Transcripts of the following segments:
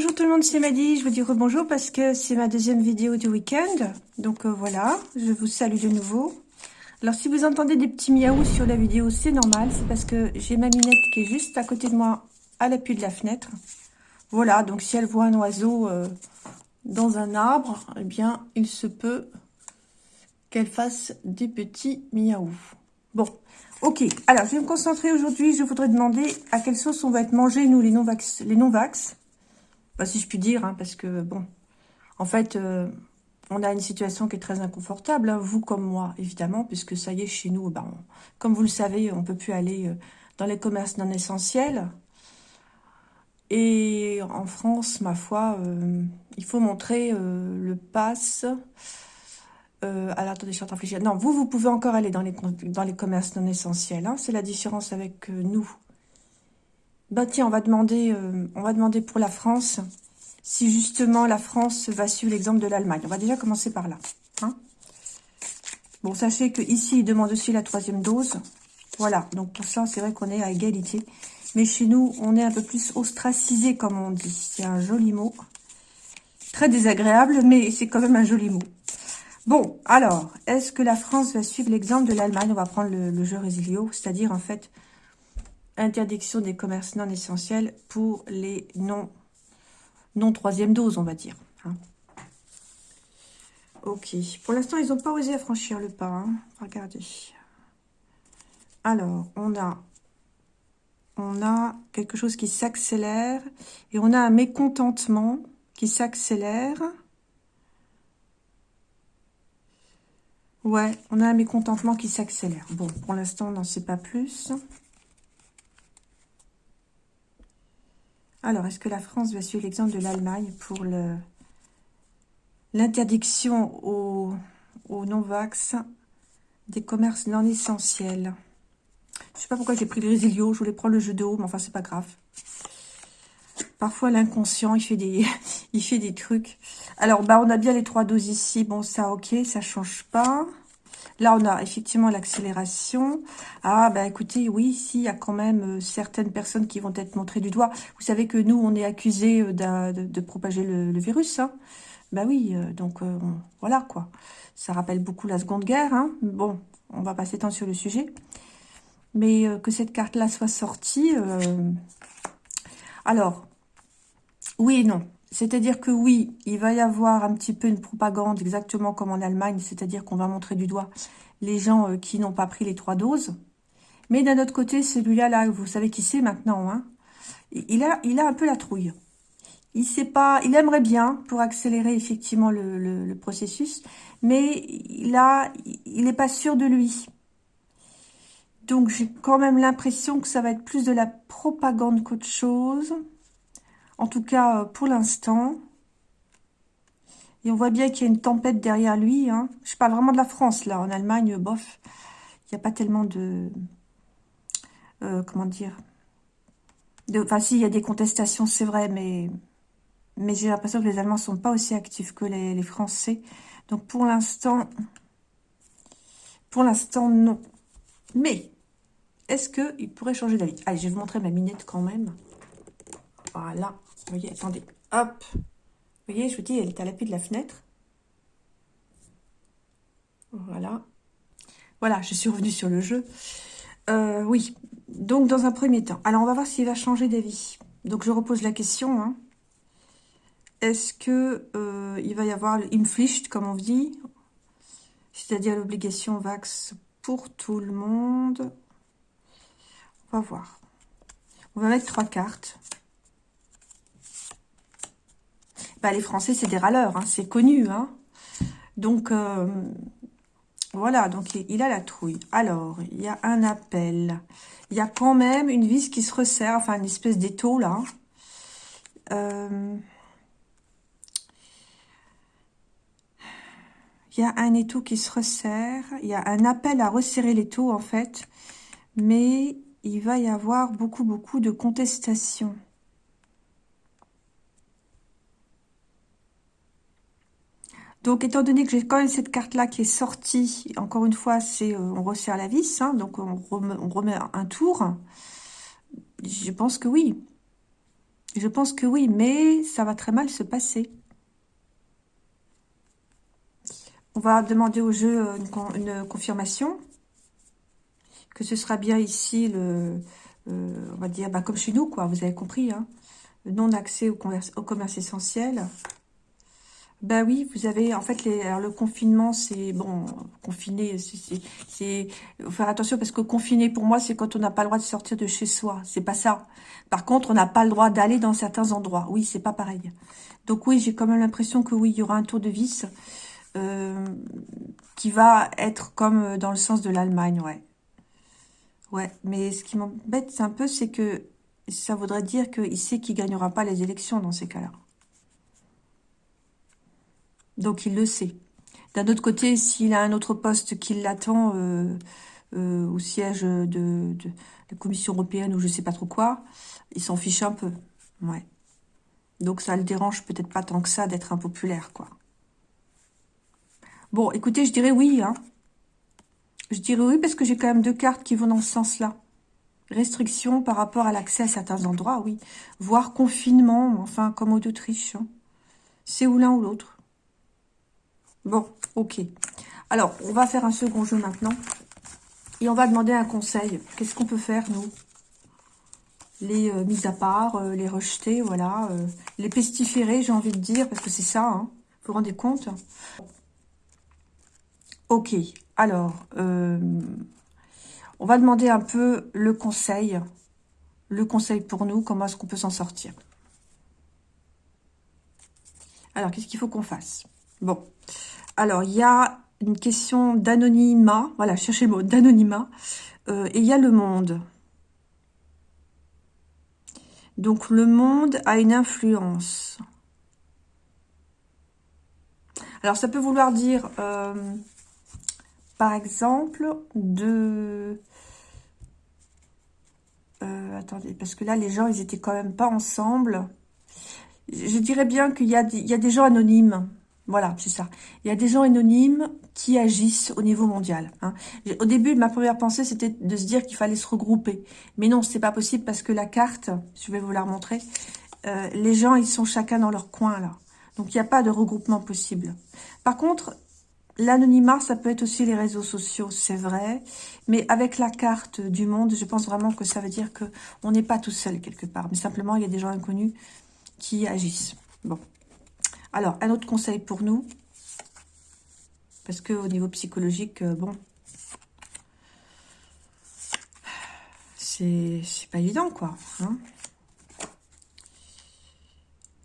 Bonjour tout le monde, c'est Maddy. Je vous dis bonjour parce que c'est ma deuxième vidéo du week-end. Donc euh, voilà, je vous salue de nouveau. Alors si vous entendez des petits miaou sur la vidéo, c'est normal. C'est parce que j'ai ma minette qui est juste à côté de moi, à l'appui de la fenêtre. Voilà, donc si elle voit un oiseau euh, dans un arbre, eh bien, il se peut qu'elle fasse des petits miaou. Bon, ok. Alors, je vais me concentrer aujourd'hui. Je voudrais demander à quelle sauce on va être mangé, nous, les non-vax. Les non-vax si je puis dire, hein, parce que, bon, en fait, euh, on a une situation qui est très inconfortable, hein, vous comme moi, évidemment, puisque ça y est, chez nous, ben, comme vous le savez, on peut plus aller euh, dans les commerces non essentiels. Et en France, ma foi, euh, il faut montrer le pass... alors, attendez, je suis en train Non, vous, vous pouvez encore aller dans les, dans les commerces non essentiels. Hein, C'est la différence avec nous. Bah tiens, on va demander, euh, on va demander pour la France si justement la France va suivre l'exemple de l'Allemagne. On va déjà commencer par là. Hein. bon, sachez que ici, il demande aussi la troisième dose. Voilà, donc pour ça, c'est vrai qu'on est à égalité. Mais chez nous, on est un peu plus ostracisé, comme on dit. C'est un joli mot. Très désagréable, mais c'est quand même un joli mot. Bon, alors, est-ce que la France va suivre l'exemple de l'Allemagne? On va prendre le, le jeu Résilio, c'est-à-dire, en fait, interdiction des commerces non essentiels pour les non, non troisième dose, on va dire. Hein. Ok. Pour l'instant, ils n'ont pas osé franchir le pas. Hein. Regardez. Alors, on a, on a quelque chose qui s'accélère et on a un mécontentement qui s'accélère. Ouais, on a un mécontentement qui s'accélère. Bon, pour l'instant, on n'en sait pas plus. Alors, est-ce que la France va suivre l'exemple de l'Allemagne pour l'interdiction aux, non-vax des commerces non essentiels? Je ne sais pas pourquoi j'ai pris le résilio, je voulais prendre le jeu de haut, mais enfin, c'est pas grave. Parfois, l'inconscient, il fait des il fait des trucs. Alors, bah, on a bien les trois doses ici. Bon, ça, ok, ça change pas. Là, on a effectivement l'accélération. Ah, ben écoutez, oui, ici, il y a quand même euh, certaines personnes qui vont être montrées du doigt. Vous savez que nous, on est accusés euh, de, propager le, virus. Hein. Ben oui, euh, donc voilà, quoi. Ça rappelle beaucoup la Seconde Guerre. Hein. Bon, on va pas s'étendre sur le sujet. Mais que cette carte-là soit sortie... Alors, oui et non. C'est-à-dire que oui, il va y avoir un petit peu une propagande exactement comme en Allemagne, c'est-à-dire qu'on va montrer du doigt les gens euh, qui n'ont pas pris les trois doses. Mais d'un autre côté, celui-là, là, vous savez qui c'est maintenant, hein il, a, un peu la trouille. Il sait pas, il aimerait bien pour accélérer effectivement le, processus, mais a, il n'est pas sûr de lui. Donc j'ai quand même l'impression que ça va être plus de la propagande qu'autre chose. En tout cas, euh, pour l'instant. Et on voit bien qu'il y a une tempête derrière lui. Hein. Je parle vraiment de la France, là. En Allemagne, bof, il n'y a pas tellement de... Euh, comment dire Enfin, si, y a des contestations, c'est vrai, mais, mais j'ai l'impression que les Allemands ne sont pas aussi actifs que les, les Français. Donc, pour l'instant, pour l'instant, non. Mais, est-ce qu'il pourrait changer d'avis? Allez, je vais vous montrer ma minette quand même. Voilà. Vous voyez, attendez. Hop. Vous voyez, je vous dis, elle est à l'appui de la fenêtre. Voilà. Voilà, je suis revenue sur le jeu. Euh, oui, donc dans un premier temps. Alors, on va voir s'il va changer d'avis. Donc, je repose la question. Hein. Est-ce que euh, il va y avoir l'Inpflicht, comme on dit? C'est-à-dire l'obligation VAX pour tout le monde On va voir. On va mettre trois cartes. Bah, les Français, c'est des râleurs, hein, c'est connu. Hein. Donc, euh, voilà, donc il, a la trouille. Alors, il y a un appel. Il y a quand même une vis qui se resserre, enfin une espèce d'étau là. Euh, il y a un étau qui se resserre. Il y a un appel à resserrer l'étau en fait. Mais il va y avoir beaucoup, beaucoup de contestations. Donc, étant donné que j'ai quand même cette carte-là qui est sortie, encore une fois, c'est euh, on resserre la vis, hein, donc on remet, un tour. Je pense que oui. Je pense que oui, mais ça va très mal se passer. On va demander au jeu euh, une, confirmation. Que ce sera bien ici, le, euh, on va dire, bah, comme chez nous, quoi. Vous avez compris, hein. Non-accès au, au commerce essentiel. Ben oui, vous avez, en fait, les, alors le confinement, c'est, bon, confiné, c'est, faire attention parce que confiné, pour moi, c'est quand on n'a pas le droit de sortir de chez soi. C'est pas ça. Par contre, on n'a pas le droit d'aller dans certains endroits. Oui, c'est pas pareil. Donc oui, j'ai quand même l'impression que oui, il y aura un tour de vis euh, qui va être comme dans le sens de l'Allemagne, ouais. Ouais, mais ce qui m'embête un peu, c'est que ça voudrait dire qu'il sait qu'il gagnera pas les élections dans ces cas-là. Donc, il le sait. D'un autre côté, s'il a un autre poste qui l'attend euh, euh, au siège de, la Commission européenne ou je sais pas trop quoi, il s'en fiche un peu. Ouais. Donc, ça le dérange peut-être pas tant que ça d'être impopulaire, quoi. Bon, écoutez, je dirais oui. Hein. Je dirais oui parce que j'ai quand même deux cartes qui vont dans ce sens-là. Restriction par rapport à l'accès à certains endroits, oui. Voire confinement, enfin, comme au d'Autriche. Hein. C'est ou l'un ou l'autre. Bon, ok. Alors, on va faire un second jeu maintenant. Et on va demander un conseil. Qu'est-ce qu'on peut faire, nous? Les euh, mises à part, euh, les rejeter, voilà. Euh, les pestiférer, j'ai envie de dire, parce que c'est ça, hein. Vous vous rendez compte? Ok, alors, on va demander un peu le conseil. Le conseil pour nous, comment est-ce qu'on peut s'en sortir? Alors, qu'est-ce qu'il faut qu'on fasse? Bon, alors, il y a une question d'anonymat. Voilà, cherchez le mot, d'anonymat. Euh, et il y a le monde. Donc, le monde a une influence. Alors, ça peut vouloir dire, euh, par exemple, de... Euh, attendez, parce que là, les gens, ils étaient quand même pas ensemble. Je dirais bien qu'il y, y, a des gens anonymes. Voilà, c'est ça. Il y a des gens anonymes qui agissent au niveau mondial. Hein. Au début, ma première pensée, c'était de se dire qu'il fallait se regrouper. Mais non, c'est pas possible parce que la carte, je vais vous la remontrer, euh, les gens, ils sont chacun dans leur coin, là. Donc, il n'y a pas de regroupement possible. Par contre, l'anonymat, ça peut être aussi les réseaux sociaux, c'est vrai. Mais avec la carte du monde, je pense vraiment que ça veut dire que on n'est pas tout seul quelque part. Mais simplement, il y a des gens inconnus qui agissent. Bon. Alors, un autre conseil pour nous. Parce que au niveau psychologique, euh, bon, c'est pas évident, quoi. Hein.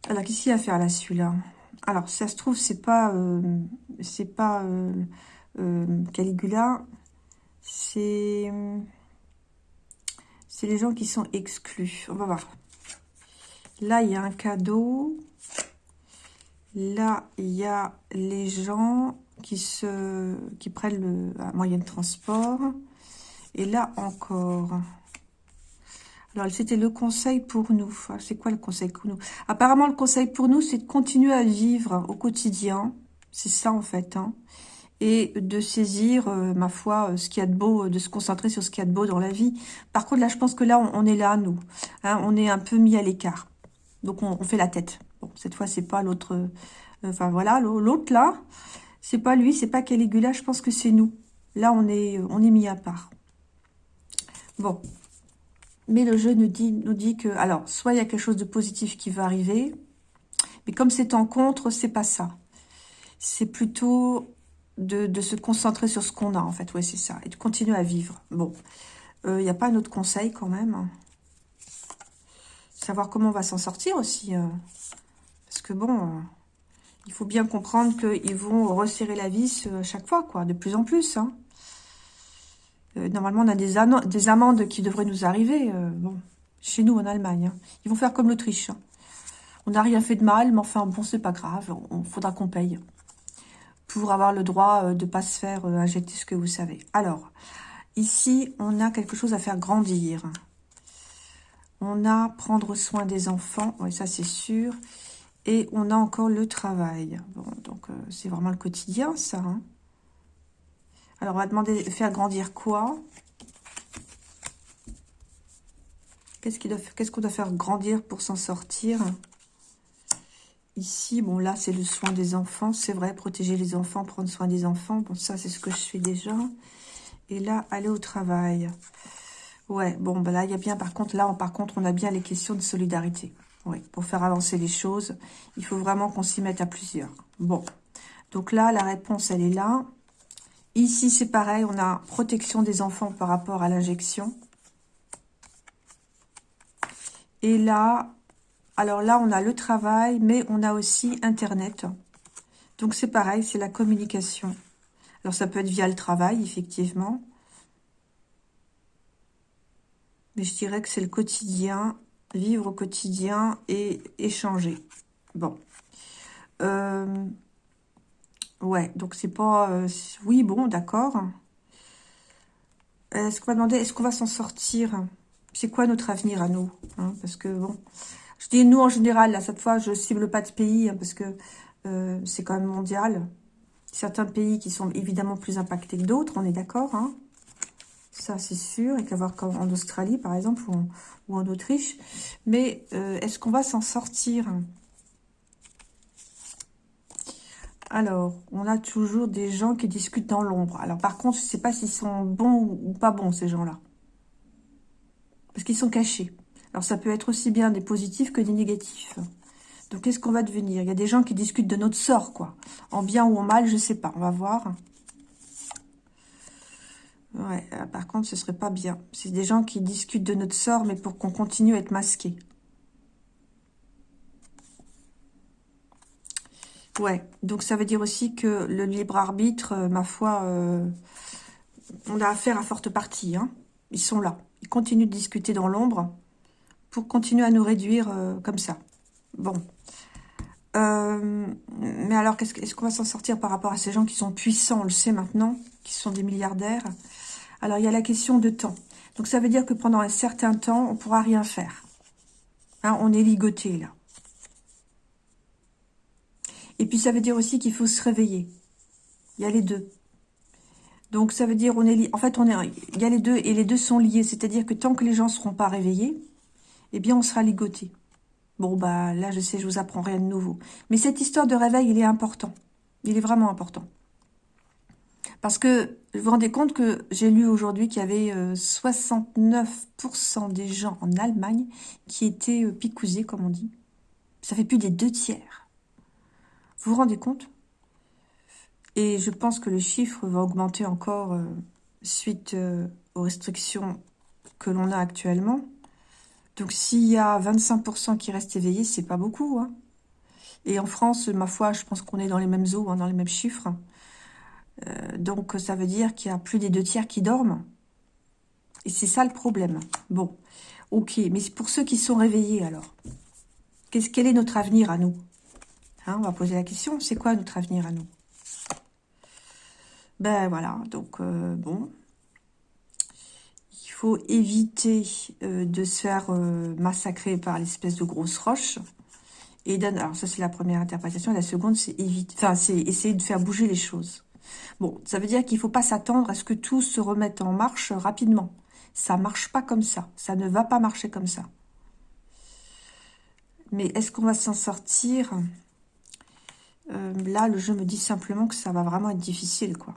Alors, qu'est-ce qu'il y a à faire là, celui-là? Alors, ça se trouve, c'est pas, euh, c'est pas euh, Caligula, c'est c'est les gens qui sont exclus. On va voir. Là, il y a un cadeau. Là, il y a les gens qui, se, qui prennent le moyen de transport. Et là encore. Alors, c'était le conseil pour nous. C'est quoi le conseil pour nous? Apparemment, le conseil pour nous, c'est de continuer à vivre au quotidien. C'est ça, en fait. Hein. et de saisir, euh, ma foi, euh, ce qu'il y a de beau, de se concentrer sur ce qu'il y a de beau dans la vie. Par contre, là, je pense que là, on, est là, nous. Hein. on est un peu mis à l'écart. Donc, on fait la tête cette fois, c'est pas l'autre... Euh, enfin, voilà, l'autre, là, c'est pas lui, c'est pas Caligula, je pense que c'est nous. Là, on est, on est mis à part. Bon. Mais le jeu nous dit, nous dit que... Alors, soit il y a quelque chose de positif qui va arriver, mais comme c'est en contre, c'est pas ça. C'est plutôt de, se concentrer sur ce qu'on a, en fait. Oui, c'est ça. Et de continuer à vivre. Bon. Il euh, n'y a pas un autre conseil, quand même. Savoir comment on va s'en sortir aussi. Euh. Que bon, euh, il faut bien comprendre qu'ils vont resserrer la vis euh, chaque fois, quoi, de plus en plus. Hein. Euh, normalement, on a des, des, amendes qui devraient nous arriver, bon, chez nous en Allemagne. Hein. Ils vont faire comme l'Autriche. Hein. On n'a rien fait de mal, mais enfin, bon, c'est pas grave, il faudra qu'on paye pour avoir le droit de ne pas se faire injecter ce que vous savez. Alors, ici, on a quelque chose à faire grandir. On a prendre soin des enfants, oui, ça c'est sûr. Et on a encore le travail. Donc, euh, c'est vraiment le quotidien, ça. Hein. Alors, on va demander de faire grandir quoi? Qu'est-ce qu'on doit, faire grandir pour s'en sortir? Ici, bon là, c'est le soin des enfants. C'est vrai, protéger les enfants, prendre soin des enfants. Bon, ça, c'est ce que je fais déjà. Et là, aller au travail. Ouais, bon, ben là, il y a bien, par contre, là, par contre, on a bien les questions de solidarité. Oui, pour faire avancer les choses, il faut vraiment qu'on s'y mette à plusieurs. Bon, donc là, la réponse, elle est là. Ici, c'est pareil, on a protection des enfants par rapport à l'injection. Et là, alors là, on a le travail, mais on a aussi Internet. Donc, c'est pareil, c'est la communication. Alors, ça peut être via le travail, effectivement. Mais je dirais que c'est le quotidien, vivre au quotidien et échanger. Bon. Euh, ouais, donc c'est pas... Euh, oui, bon, d'accord. Est-ce qu'on va demander, est-ce qu'on va s'en sortir? C'est quoi notre avenir à nous? Hein? Parce que, bon... Je dis nous en général, là, cette fois, je cible pas de pays, hein, parce que euh, c'est quand même mondial. Certains pays qui sont évidemment plus impactés que d'autres, on est d'accord, hein ça, c'est sûr. Et qu'à voir en Australie, par exemple, ou en, Autriche. Mais euh, est-ce qu'on va s'en sortir? Alors, on a toujours des gens qui discutent dans l'ombre. Alors, par contre, je ne sais pas s'ils sont bons ou pas bons, ces gens-là. Parce qu'ils sont cachés. Alors, ça peut être aussi bien des positifs que des négatifs. Donc, qu'est-ce qu'on va devenir? Il y a des gens qui discutent de notre sort, quoi. En bien ou en mal, je ne sais pas. On va voir. Ouais, euh, par contre, ce serait pas bien. C'est des gens qui discutent de notre sort, mais pour qu'on continue à être masqué. Ouais, donc ça veut dire aussi que le libre arbitre, euh, ma foi, euh, on a affaire à forte partie. Hein. Ils sont là. Ils continuent de discuter dans l'ombre pour continuer à nous réduire comme ça. Bon. mais alors, est-ce qu'on va s'en sortir par rapport à ces gens qui sont puissants, on le sait maintenant, qui sont des milliardaires? Alors, il y a la question de temps. Donc, ça veut dire que pendant un certain temps, on ne pourra rien faire. Hein, on est ligoté, là. Et puis, ça veut dire aussi qu'il faut se réveiller. Il y a les deux. Donc, ça veut dire, on est en fait, on est, il y a les deux, et les deux sont liés. C'est-à-dire que tant que les gens ne seront pas réveillés, eh bien, on sera ligoté. Bon, bah, là, je sais, je vous apprends rien de nouveau. Mais cette histoire de réveil, il est important. Il est vraiment important. Parce que vous vous rendez compte que j'ai lu aujourd'hui qu'il y avait 69% euh, des gens en Allemagne qui étaient euh, picousés, comme on dit. Ça fait plus des deux tiers. Vous vous rendez compte? Et je pense que le chiffre va augmenter encore euh, suite aux restrictions que l'on a actuellement. Donc s'il y a 25% qui restent éveillés, c'est pas beaucoup. Hein. Et en France, ma foi, je pense qu'on est dans les mêmes eaux, hein, dans les mêmes chiffres. Euh, donc, ça veut dire qu'il y a plus des deux tiers qui dorment. Et c'est ça le problème. Bon, ok. Mais pour ceux qui sont réveillés, alors, qu'est-ce quel est notre avenir à nous? Hein, On va poser la question. C'est quoi notre avenir à nous? Ben voilà. Donc, euh, bon. Il faut éviter euh, de se faire massacrer par l'espèce de grosse roche. Et alors ça c'est la première interprétation. La seconde c'est éviter, enfin c'est essayer de faire bouger les choses. Bon, ça veut dire qu'il ne faut pas s'attendre à ce que tout se remette en marche rapidement. Ça ne marche pas comme ça. Ça ne va pas marcher comme ça. Mais est-ce qu'on va s'en sortir? Euh, Là, le jeu me dit simplement que ça va vraiment être difficile, quoi.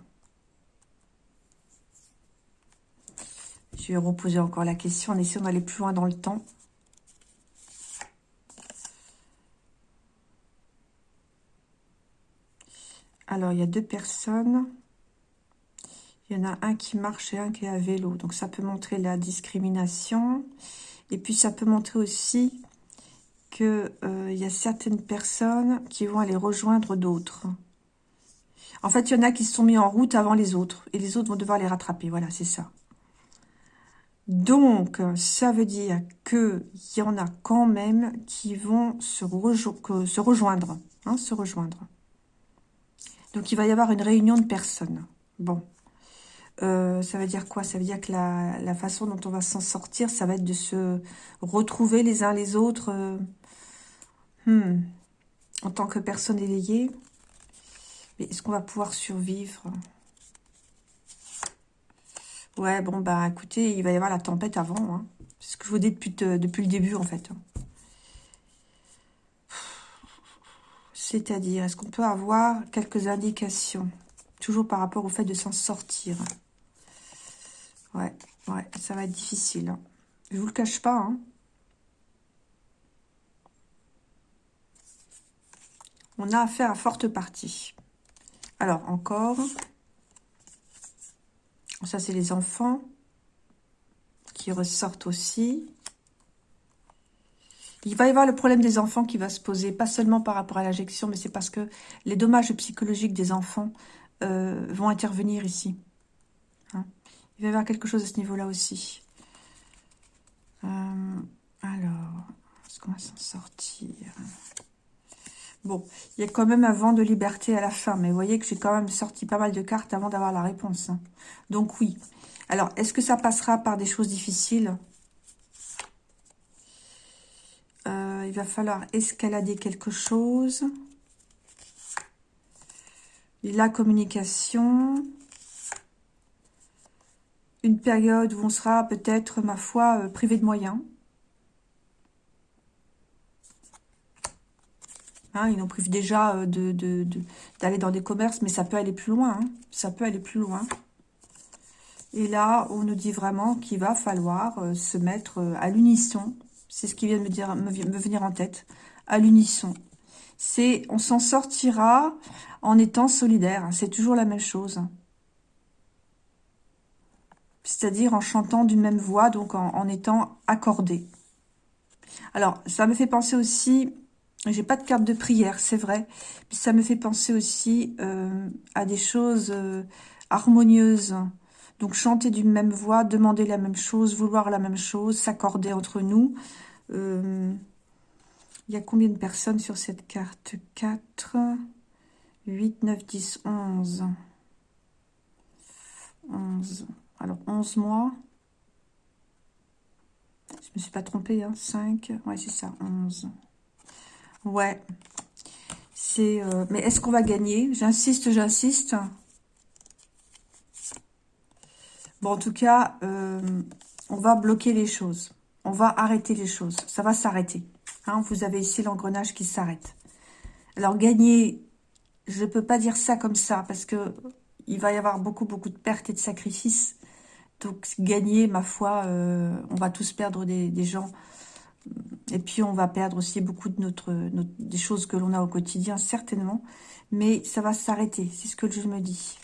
Je vais reposer encore la question en essayant d'aller plus loin dans le temps. Alors, il y a deux personnes. Il y en a un qui marche et un qui est à vélo. Donc, ça peut montrer la discrimination. Et puis, ça peut montrer aussi qu'il euh, y a certaines personnes qui vont aller rejoindre d'autres. En fait, il y en a qui se sont mis en route avant les autres. Et les autres vont devoir les rattraper. Voilà, c'est ça. Donc, ça veut dire qu'il y en a quand même qui vont se, rejoindre. Hein, se rejoindre. Donc, il va y avoir une réunion de personnes. Bon. Euh, ça veut dire quoi? Ça veut dire que la, façon dont on va s'en sortir, ça va être de se retrouver les uns les autres euh, hmm, en tant que personne éveillée. Mais est-ce qu'on va pouvoir survivre? Ouais, bon, bah écoutez, il va y avoir la tempête avant. Hein. C'est ce que je vous dis depuis, depuis le début, en fait. C'est-à-dire, est-ce qu'on peut avoir quelques indications Toujours par rapport au fait de s'en sortir? Ouais, ouais, ça va être difficile. Hein. Je vous le cache pas. Hein. On a affaire à forte partie. Alors, encore. Ça, c'est les enfants qui ressortent aussi. Il va y avoir le problème des enfants qui va se poser, pas seulement par rapport à l'injection, mais c'est parce que les dommages psychologiques des enfants euh, vont intervenir ici. Hein. Il va y avoir quelque chose à ce niveau-là aussi. Euh, alors, est-ce qu'on va s'en sortir? Bon, il y a quand même un vent de liberté à la fin, mais vous voyez que j'ai quand même sorti pas mal de cartes avant d'avoir la réponse. Hein. Donc oui. Alors, est-ce que ça passera par des choses difficiles euh, Il va falloir escalader quelque chose. La communication. Une période où on sera peut-être, ma foi, euh, privé de moyens. Hein, ils nous privent déjà euh, d'aller dans des commerces, mais ça peut aller plus loin. Hein. Ça peut aller plus loin. Et là, on nous dit vraiment qu'il va falloir euh, se mettre à l'unisson. C'est ce qui vient de me, venir en tête. À l'unisson. C'est, on s'en sortira en étant solidaire. C'est toujours la même chose. C'est-à-dire en chantant d'une même voix, donc en, en étant accordé. Alors, ça me fait penser aussi j'ai pas de carte de prière, c'est vrai. Puis ça me fait penser aussi euh, à des choses euh, harmonieuses. Donc chanter d'une même voix, demander la même chose, vouloir la même chose, s'accorder entre nous. Euh, il y a combien de personnes sur cette carte? 4, 8, 9, 10, 11. 11. Alors 11 mois. Je me suis pas trompée, hein, 5. Ouais, c'est ça, 11. Ouais. Euh, mais est-ce qu'on va gagner? J'insiste, j'insiste. En tout cas, euh, on va bloquer les choses. On va arrêter les choses. Ça va s'arrêter. Hein, vous avez ici l'engrenage qui s'arrête. Alors, gagner, je ne peux pas dire ça comme ça, parce que il va y avoir beaucoup, beaucoup de pertes et de sacrifices. Donc, gagner, ma foi, euh, on va tous perdre des gens et puis, on va perdre aussi beaucoup de notre, des choses que l'on a au quotidien, certainement. Mais ça va s'arrêter, c'est ce que je me dis.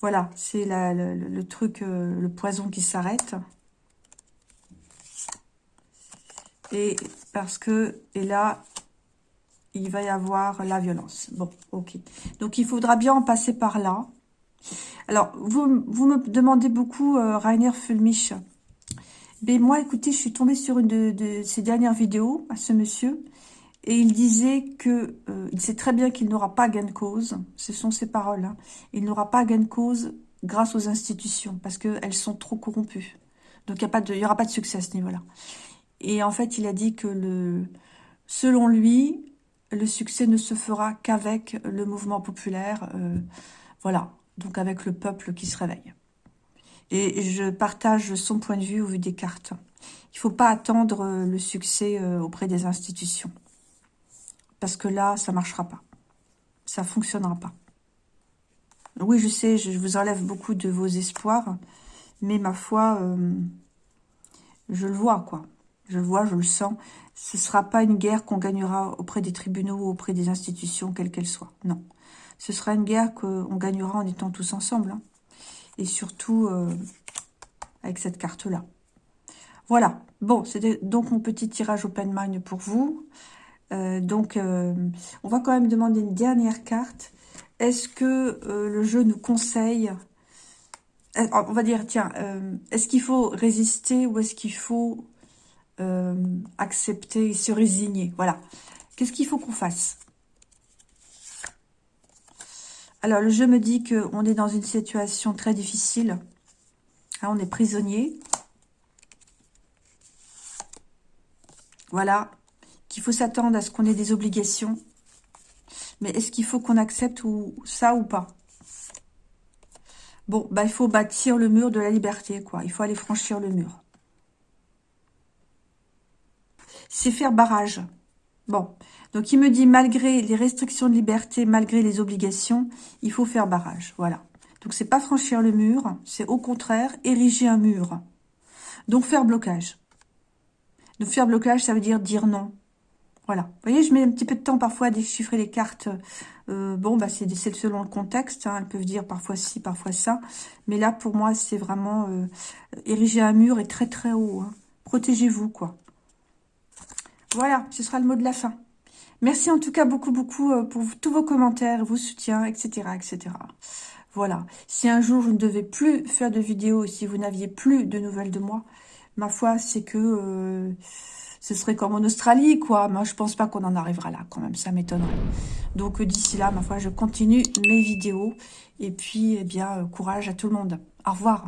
Voilà, c'est le, truc, euh, le poison qui s'arrête. Et parce que, et là, il va y avoir la violence. Bon, ok. Donc, il faudra bien en passer par là. Alors, vous, me demandez beaucoup, euh, Rainer Fulmich, mais moi, écoutez, je suis tombée sur une de, de ces dernières vidéos à ce monsieur. Et il disait que euh, il sait très bien qu'il n'aura pas gain de cause. Ce sont ses paroles. Hein. Il n'aura pas gain de cause grâce aux institutions parce qu'elles sont trop corrompues. Donc, il n'y aura pas de succès à ce niveau-là. Et en fait, il a dit que selon lui, le succès ne se fera qu'avec le mouvement populaire. Euh, voilà, donc avec le peuple qui se réveille. Et je partage son point de vue au vu des cartes. Il ne faut pas attendre euh, le succès auprès des institutions. Parce que là, ça ne marchera pas. Ça ne fonctionnera pas. Oui, je sais, je vous enlève beaucoup de vos espoirs. Mais ma foi, euh, je le vois, quoi. Je le vois, je le sens. Ce ne sera pas une guerre qu'on gagnera auprès des tribunaux ou auprès des institutions, quelles qu'elles soient. Non. Ce sera une guerre qu'on gagnera en étant tous ensemble. Hein et surtout euh, avec cette carte-là. Voilà, bon, c'était donc mon petit tirage open mind pour vous. Euh, donc, euh, on va quand même demander une dernière carte. Est-ce que le jeu nous conseille... On va dire, tiens, est-ce qu'il faut résister ou est-ce qu'il faut accepter et se résigner? Voilà. Qu'est-ce qu'il faut qu'on fasse? Alors, le jeu me dit qu'on est dans une situation très difficile. Hein, on est prisonnier. Voilà. Qu'il faut s'attendre à ce qu'on ait des obligations. Mais est-ce qu'il faut qu'on accepte ça ou pas? Bon, bah, il faut bâtir le mur de la liberté, quoi. Il faut aller franchir le mur. C'est faire barrage. Bon, donc il me dit, malgré les restrictions de liberté, malgré les obligations, il faut faire barrage, voilà. Donc c'est pas franchir le mur, c'est au contraire ériger un mur. Donc faire blocage. Donc faire blocage, ça veut dire dire non. Voilà. Vous voyez, je mets un petit peu de temps parfois à déchiffrer les cartes. Euh, bon, bah c'est selon le contexte. Hein. Elles peuvent dire parfois ci, parfois ça. Mais là, pour moi, c'est vraiment euh, ériger un mur et très très haut. Hein. Protégez-vous, quoi. Voilà, ce sera le mot de la fin. Merci en tout cas beaucoup, beaucoup euh, pour tous vos commentaires, vos soutiens, etc., etc. Voilà. Si un jour, je ne devais plus faire de vidéos, si vous n'aviez plus de nouvelles de moi, ma foi, c'est que ce serait comme en Australie, quoi. Moi, je pense pas qu'on en arrivera là, quand même. Ça m'étonnerait. Donc, d'ici là, ma foi, je continue mes vidéos. Et puis, eh bien, euh, courage à tout le monde. Au revoir.